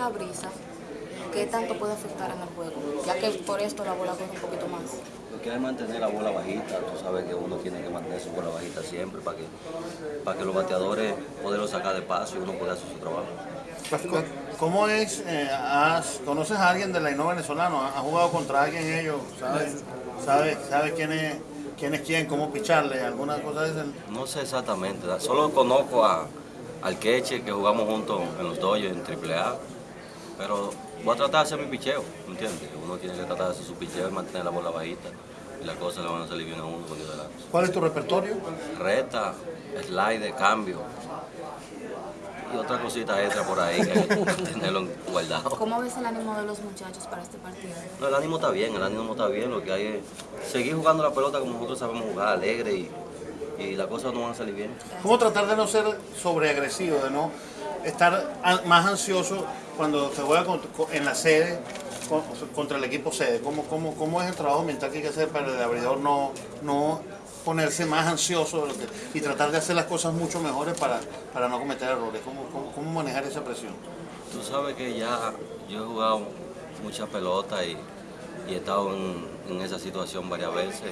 La brisa, ¿qué tanto puede afectar en el juego? Ya que por esto la bola corre un poquito más. Lo que hay es mantener la bola bajita, tú sabes que uno tiene que mantener su bola bajita siempre para que, para que los bateadores puedan sacar de paso y uno pueda hacer su trabajo. ¿Cómo es? eh, has- ¿Conoces a alguien del Laino venezolano? ¿Has jugado contra alguien ellos? ¿Sabes, sabes, sabes quién, es, quién es quién? ¿Cómo picharle? ¿Alguna cosa de esa? No sé exactamente, solo conozco a, al Queche que jugamos juntos en los Dodgers en AAA, pero voy a tratar de hacer mi picheo, ¿me entiendes? Uno tiene que tratar de hacer su picheo y mantener la bola bajita y las cosas le van a salir bien a uno con Dios delante. ¿Cuál es tu repertorio? Reta, slide, cambio y otra cosita extra por ahí que hay que tenerlo guardado. ¿Cómo ves el ánimo de los muchachos para este partido? No, el ánimo está bien, el ánimo está bien, lo que hay es seguir jugando la pelota como nosotros sabemos jugar, alegre y, y las cosas no van a salir bien. ¿Cómo tratar de no ser sobreagresivo, de no estar más ansioso cuando se juega en la sede con- contra el equipo sede? ¿Cómo, cómo, ¿Cómo es el trabajo mental que hay que hacer para el abridor no, no ponerse más ansioso y tratar de hacer las cosas mucho mejores para, para no cometer errores? ¿Cómo, cómo, cómo manejar esa presión? Tú sabes que ya yo he jugado mucha pelota y, y he estado en, esa situación varias veces.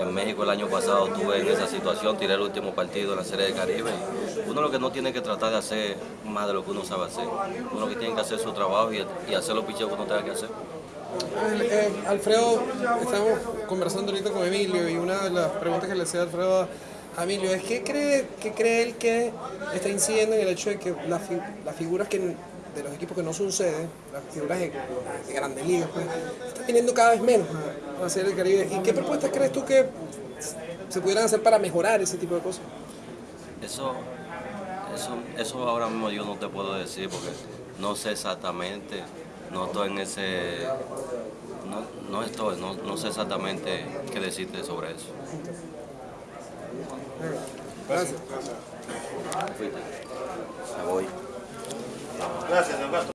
En México el año pasado estuve en esa situación, tiré el último partido en la Serie del Caribe. Uno lo que no tiene que tratar de hacer más de lo que uno sabe hacer. Uno que tiene que hacer su trabajo y, hacer los picheos que uno tenga que hacer. Eh, Alfredo, estamos conversando ahorita con Emilio y una de las preguntas que le hacía Alfredo a Emilio es ¿qué cree, qué cree él que está incidiendo en el hecho de que las figuras que, de los equipos que no son sede, las figuras de, de grandes ligas, pues, están viniendo cada vez menos a, a hacer el Caribe? ¿Y qué propuestas crees tú que se pudieran hacer para mejorar ese tipo de cosas? Eso, eso, eso ahora mismo yo no te puedo decir porque no sé exactamente, no estoy en ese, no, no estoy, no, no sé exactamente qué decirte sobre eso. Gracias. Gracias, don Castro.